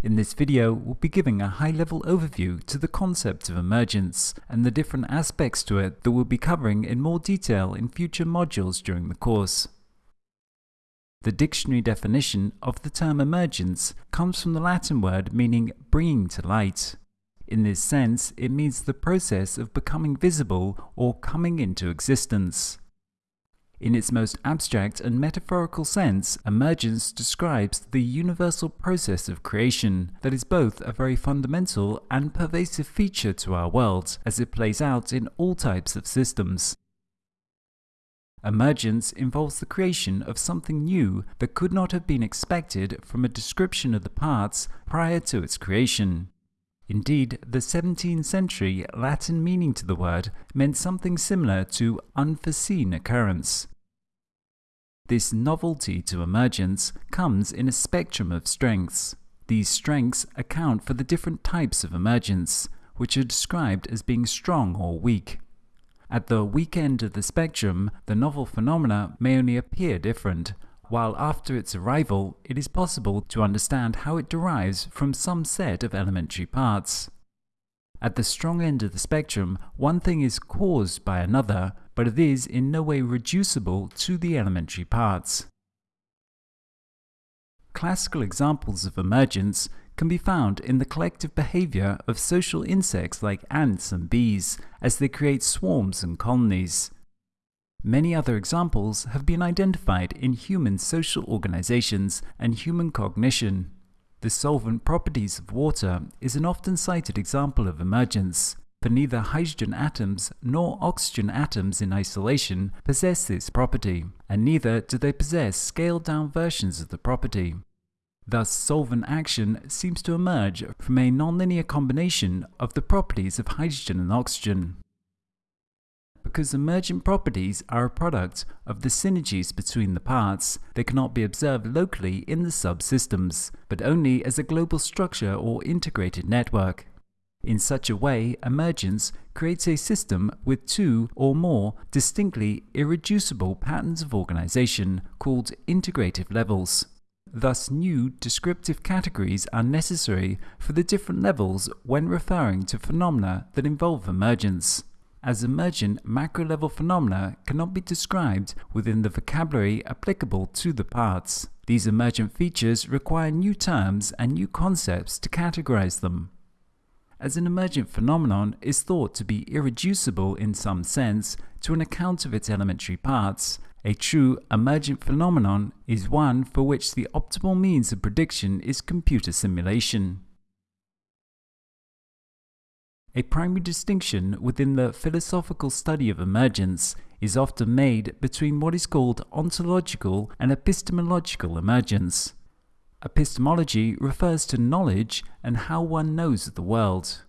In this video, we'll be giving a high-level overview to the concept of emergence and the different aspects to it that we'll be covering in more detail in future modules during the course. The dictionary definition of the term emergence comes from the Latin word meaning bringing to light. In this sense, it means the process of becoming visible or coming into existence. In its most abstract and metaphorical sense, emergence describes the universal process of creation that is both a very fundamental and pervasive feature to our world as it plays out in all types of systems. Emergence involves the creation of something new that could not have been expected from a description of the parts prior to its creation. Indeed, the 17th century Latin meaning to the word meant something similar to unforeseen occurrence. This novelty to emergence comes in a spectrum of strengths. These strengths account for the different types of emergence, which are described as being strong or weak. At the weak end of the spectrum, the novel phenomena may only appear different, while after its arrival, it is possible to understand how it derives from some set of elementary parts. At the strong end of the spectrum, one thing is caused by another, but it is in no way reducible to the elementary parts. Classical examples of emergence can be found in the collective behavior of social insects like ants and bees as they create swarms and colonies. Many other examples have been identified in human social organizations and human cognition. The solvent properties of water is an often cited example of emergence, for neither hydrogen atoms nor oxygen atoms in isolation possess this property, and neither do they possess scaled-down versions of the property. Thus, solvent action seems to emerge from a nonlinear combination of the properties of hydrogen and oxygen because emergent properties are a product of the synergies between the parts, they cannot be observed locally in the subsystems, but only as a global structure or integrated network. In such a way, emergence creates a system with two or more distinctly irreducible patterns of organization called integrative levels. Thus, new descriptive categories are necessary for the different levels when referring to phenomena that involve emergence as emergent macro-level phenomena cannot be described within the vocabulary applicable to the parts. These emergent features require new terms and new concepts to categorize them. As an emergent phenomenon is thought to be irreducible in some sense to an account of its elementary parts, a true emergent phenomenon is one for which the optimal means of prediction is computer simulation. A primary distinction within the philosophical study of emergence is often made between what is called ontological and epistemological emergence. Epistemology refers to knowledge and how one knows the world.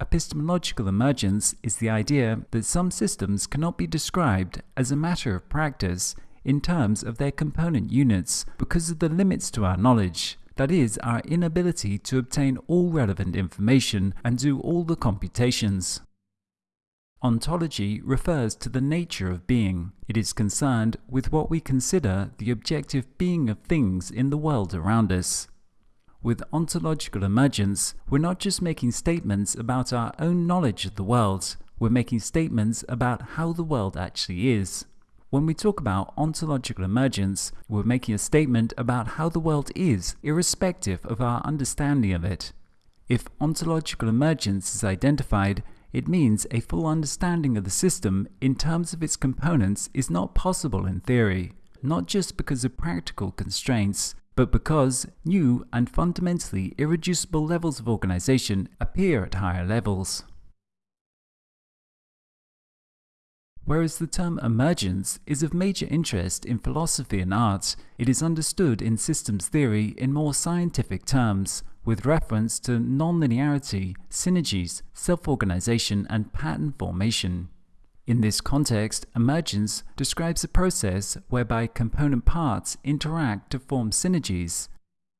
Epistemological emergence is the idea that some systems cannot be described as a matter of practice in terms of their component units because of the limits to our knowledge, that is, our inability to obtain all relevant information and do all the computations. Ontology refers to the nature of being. It is concerned with what we consider the objective being of things in the world around us. With ontological emergence, we're not just making statements about our own knowledge of the world, we're making statements about how the world actually is. When we talk about ontological emergence, we're making a statement about how the world is, irrespective of our understanding of it. If ontological emergence is identified, it means a full understanding of the system in terms of its components is not possible in theory, not just because of practical constraints, but because new and fundamentally irreducible levels of organization appear at higher levels. Whereas the term emergence is of major interest in philosophy and art, it is understood in systems theory in more scientific terms, with reference to nonlinearity, synergies, self-organization, and pattern formation. In this context, emergence describes a process whereby component parts interact to form synergies.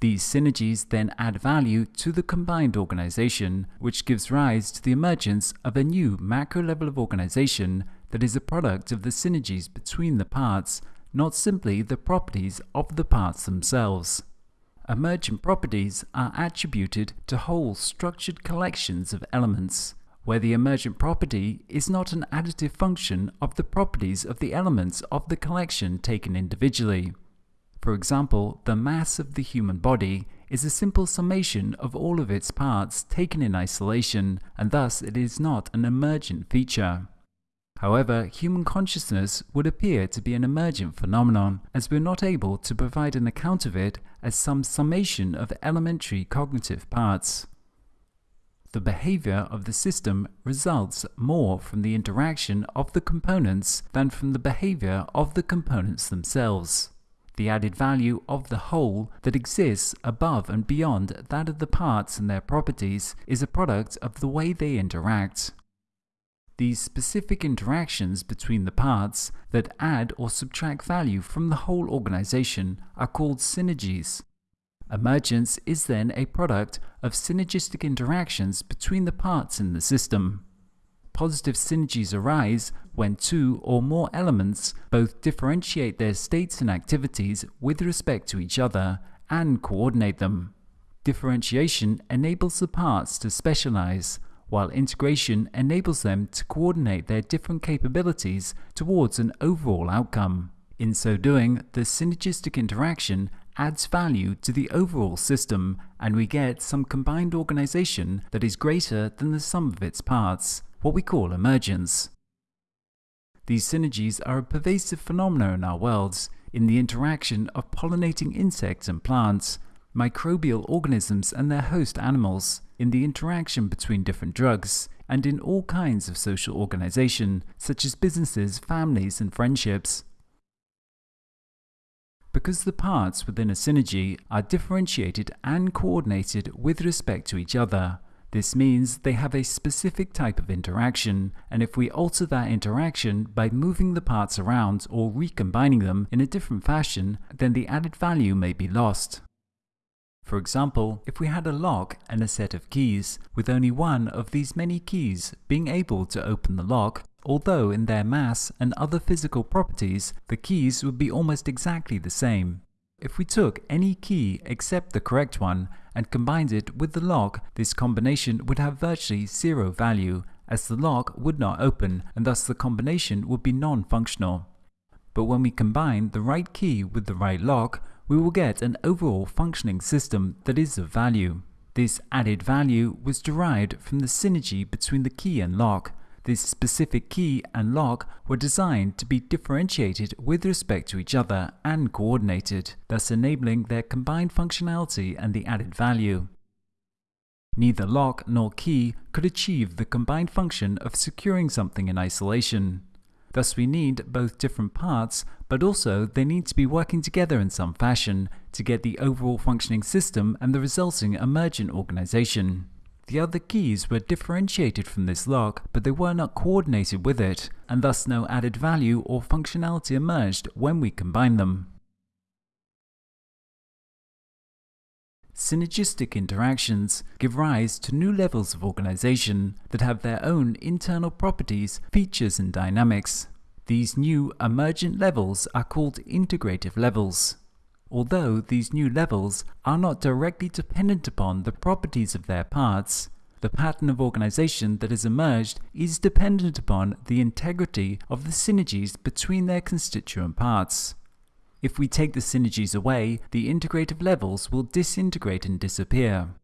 These synergies then add value to the combined organization, which gives rise to the emergence of a new macro level of organization that is a product of the synergies between the parts, not simply the properties of the parts themselves. emergent properties are attributed to whole structured collections of elements, where the emergent property is not an additive function of the properties of the elements of the collection taken individually. For example, the mass of the human body is a simple summation of all of its parts taken in isolation, and thus it is not an emergent feature. However, human consciousness would appear to be an emergent phenomenon, as we're not able to provide an account of it as some summation of elementary cognitive parts. The behavior of the system results more from the interaction of the components than from the behavior of the components themselves. The added value of the whole that exists above and beyond that of the parts and their properties is a product of the way they interact. These specific interactions between the parts that add or subtract value from the whole organization are called synergies. Emergence is then a product of synergistic interactions between the parts in the system. Positive synergies arise when two or more elements both differentiate their states and activities with respect to each other and coordinate them. Differentiation enables the parts to specialize, while integration enables them to coordinate their different capabilities towards an overall outcome. In so doing, the synergistic interaction adds value to the overall system and we get some combined organization that is greater than the sum of its parts, what we call emergence. These synergies are a pervasive phenomenon in our worlds, in the interaction of pollinating insects and plants, microbial organisms and their host animals, in the interaction between different drugs, and in all kinds of social organization, such as businesses, families, and friendships. Because the parts within a synergy are differentiated and coordinated with respect to each other, this means they have a specific type of interaction, and if we alter that interaction by moving the parts around or recombining them in a different fashion, then the added value may be lost. For example, if we had a lock and a set of keys, with only one of these many keys being able to open the lock, although in their mass and other physical properties, the keys would be almost exactly the same. If we took any key except the correct one and combined it with the lock, this combination would have virtually zero value, as the lock would not open and thus the combination would be non-functional. But when we combine the right key with the right lock, we will get an overall functioning system that is of value. This added value was derived from the synergy between the key and lock. This specific key and lock were designed to be differentiated with respect to each other and coordinated, thus enabling their combined functionality and the added value. Neither lock nor key could achieve the combined function of securing something in isolation. Thus we need both different parts, but also they need to be working together in some fashion to get the overall functioning system and the resulting emergent organization. The other keys were differentiated from this lock, but they were not coordinated with it, and thus no added value or functionality emerged when we combined them. Synergistic interactions give rise to new levels of organization that have their own internal properties, features, and dynamics. These new emergent levels are called integrative levels. Although these new levels are not directly dependent upon the properties of their parts, the pattern of organization that has emerged is dependent upon the integrity of the synergies between their constituent parts. If we take the synergies away, the integrative levels will disintegrate and disappear.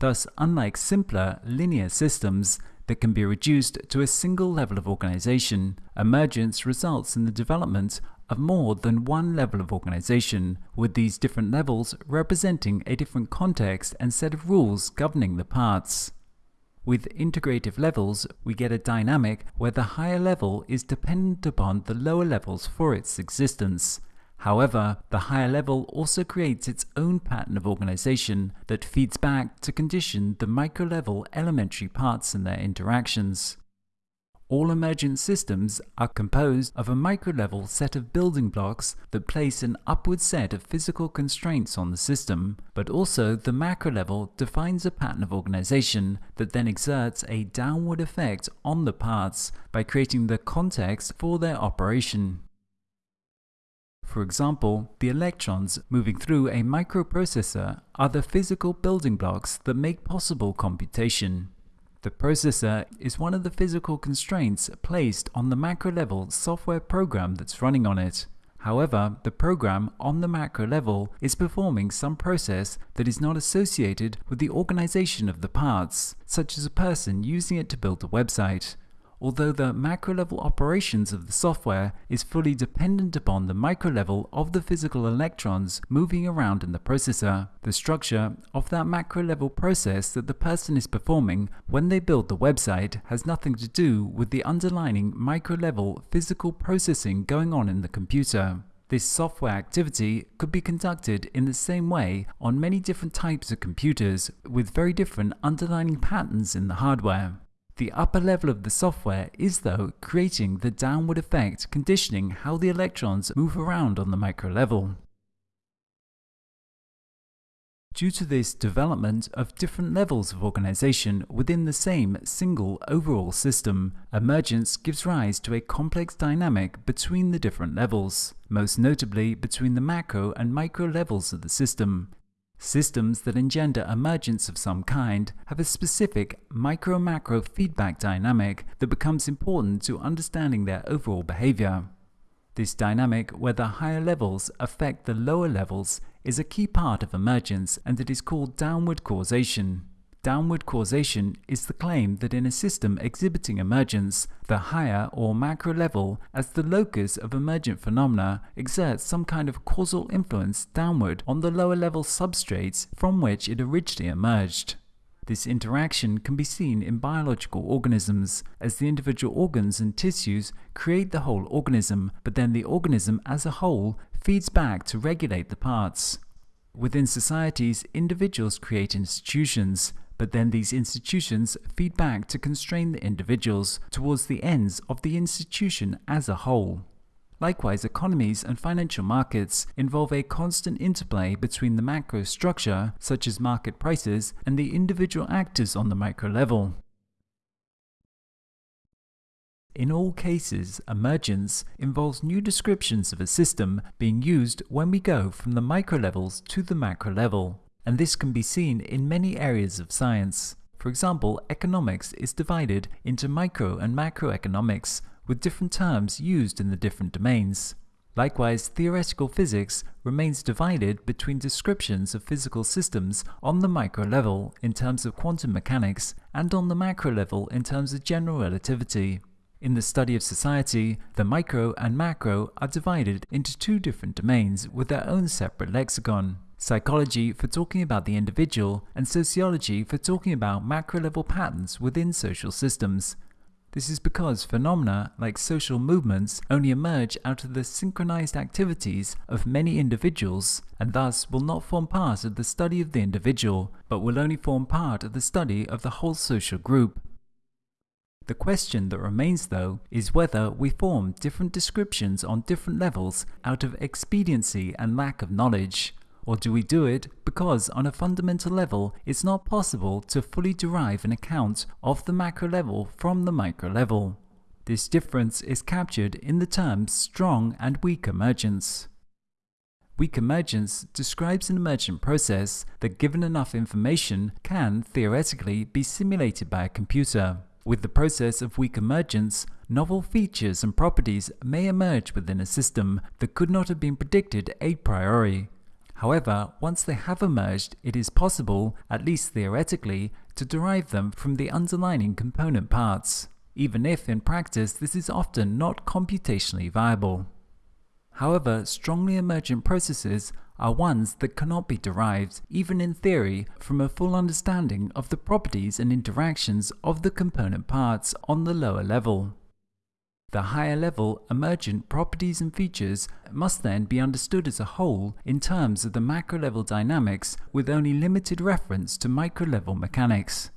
Thus, unlike simpler, linear systems that can be reduced to a single level of organization, emergence results in the development of more than one level of organization, with these different levels representing a different context and set of rules governing the parts. With integrative levels, we get a dynamic where the higher level is dependent upon the lower levels for its existence, However, the higher level also creates its own pattern of organization that feeds back to condition the micro-level elementary parts and their interactions. All emergent systems are composed of a micro-level set of building blocks that place an upward set of physical constraints on the system, but also the macro-level defines a pattern of organization that then exerts a downward effect on the parts by creating the context for their operation. For example, the electrons moving through a microprocessor are the physical building blocks that make possible computation. The processor is one of the physical constraints placed on the macro level software program that's running on it. However, the program on the macro level is performing some process that is not associated with the organization of the parts, such as a person using it to build a website although the macro level operations of the software is fully dependent upon the micro level of the physical electrons moving around in the processor. The structure of that macro level process that the person is performing when they build the website has nothing to do with the underlying micro level physical processing going on in the computer. This software activity could be conducted in the same way on many different types of computers with very different underlying patterns in the hardware. The upper level of the software is though creating the downward effect conditioning how the electrons move around on the micro level. Due to this development of different levels of organization within the same single overall system, emergence gives rise to a complex dynamic between the different levels, most notably between the macro and micro levels of the system, Systems that engender emergence of some kind have a specific micro-macro feedback dynamic that becomes important to understanding their overall behavior. This dynamic, where the higher levels affect the lower levels, is a key part of emergence and it is called downward causation. Downward causation is the claim that in a system exhibiting emergence, the higher or macro level as the locus of emergent phenomena exerts some kind of causal influence downward on the lower level substrates from which it originally emerged. This interaction can be seen in biological organisms, as the individual organs and tissues create the whole organism, but then the organism as a whole feeds back to regulate the parts. Within societies, individuals create institutions, but then these institutions feed back to constrain the individuals towards the ends of the institution as a whole. Likewise, economies and financial markets involve a constant interplay between the macro structure, such as market prices, and the individual actors on the micro level. In all cases, emergence involves new descriptions of a system being used when we go from the micro levels to the macro level and this can be seen in many areas of science. For example, economics is divided into micro and macroeconomics, with different terms used in the different domains. Likewise, theoretical physics remains divided between descriptions of physical systems on the micro level in terms of quantum mechanics and on the macro level in terms of general relativity. In the study of society, the micro and macro are divided into two different domains with their own separate lexicon psychology for talking about the individual, and sociology for talking about macro-level patterns within social systems. This is because phenomena like social movements only emerge out of the synchronized activities of many individuals and thus will not form part of the study of the individual, but will only form part of the study of the whole social group. The question that remains though is whether we form different descriptions on different levels out of expediency and lack of knowledge, or do we do it because on a fundamental level it's not possible to fully derive an account of the macro level from the micro level? This difference is captured in the terms strong and weak emergence. Weak emergence describes an emergent process that given enough information can, theoretically, be simulated by a computer. With the process of weak emergence, novel features and properties may emerge within a system that could not have been predicted a priori. However, once they have emerged, it is possible, at least theoretically, to derive them from the underlying component parts, even if in practice this is often not computationally viable. However, strongly emergent processes are ones that cannot be derived, even in theory, from a full understanding of the properties and interactions of the component parts on the lower level. The higher level emergent properties and features must then be understood as a whole in terms of the macro level dynamics with only limited reference to micro level mechanics.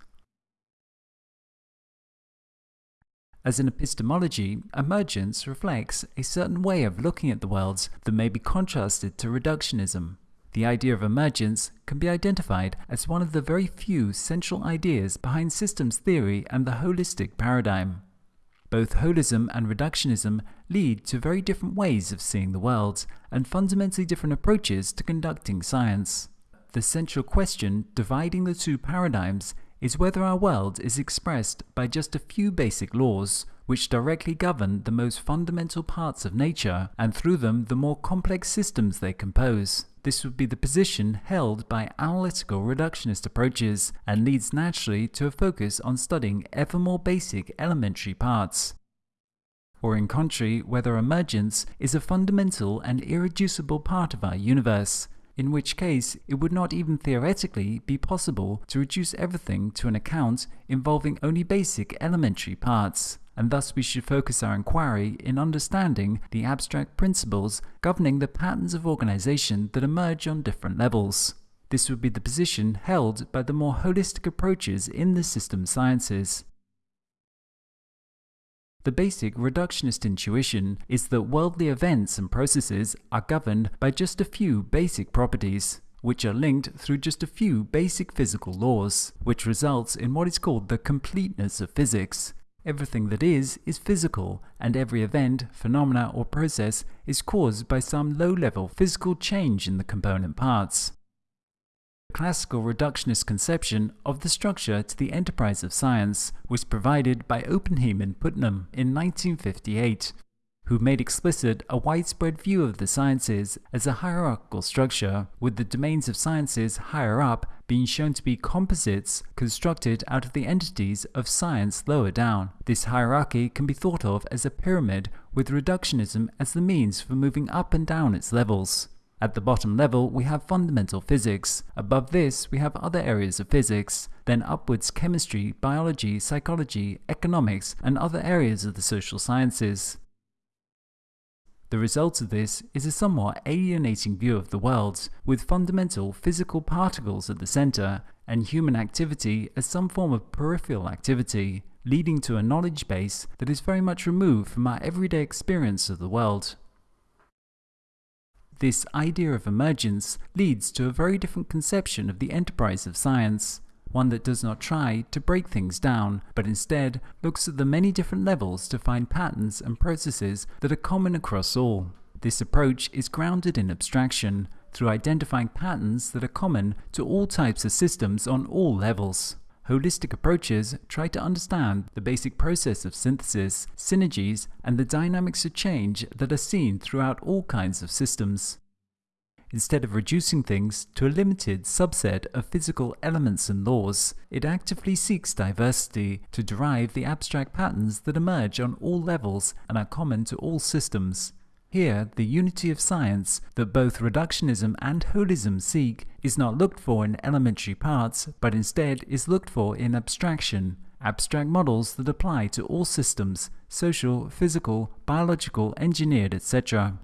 As in epistemology, emergence reflects a certain way of looking at the worlds that may be contrasted to reductionism. The idea of emergence can be identified as one of the very few central ideas behind systems theory and the holistic paradigm. Both holism and reductionism lead to very different ways of seeing the world and fundamentally different approaches to conducting science. The central question dividing the two paradigms is whether our world is expressed by just a few basic laws, which directly govern the most fundamental parts of nature, and through them the more complex systems they compose. This would be the position held by analytical reductionist approaches, and leads naturally to a focus on studying ever more basic elementary parts. Or in contrary, whether emergence is a fundamental and irreducible part of our universe, in which case it would not even theoretically be possible to reduce everything to an account involving only basic elementary parts, and thus we should focus our inquiry in understanding the abstract principles governing the patterns of organization that emerge on different levels. This would be the position held by the more holistic approaches in the system sciences. The basic reductionist intuition is that worldly events and processes are governed by just a few basic properties, which are linked through just a few basic physical laws, which results in what is called the completeness of physics. Everything that is, is physical, and every event, phenomena, or process is caused by some low-level physical change in the component parts classical reductionist conception of the structure to the enterprise of science was provided by Oppenheim and Putnam in 1958, who made explicit a widespread view of the sciences as a hierarchical structure, with the domains of sciences higher up being shown to be composites constructed out of the entities of science lower down. This hierarchy can be thought of as a pyramid, with reductionism as the means for moving up and down its levels. At the bottom level, we have fundamental physics. Above this, we have other areas of physics. Then upwards chemistry, biology, psychology, economics, and other areas of the social sciences. The result of this is a somewhat alienating view of the world, with fundamental physical particles at the center, and human activity as some form of peripheral activity, leading to a knowledge base that is very much removed from our everyday experience of the world. This idea of emergence leads to a very different conception of the enterprise of science, one that does not try to break things down, but instead looks at the many different levels to find patterns and processes that are common across all. This approach is grounded in abstraction, through identifying patterns that are common to all types of systems on all levels. Holistic approaches try to understand the basic process of synthesis, synergies, and the dynamics of change that are seen throughout all kinds of systems. Instead of reducing things to a limited subset of physical elements and laws, it actively seeks diversity to derive the abstract patterns that emerge on all levels and are common to all systems. Here, the unity of science that both reductionism and holism seek is not looked for in elementary parts, but instead is looked for in abstraction, abstract models that apply to all systems, social, physical, biological, engineered, etc.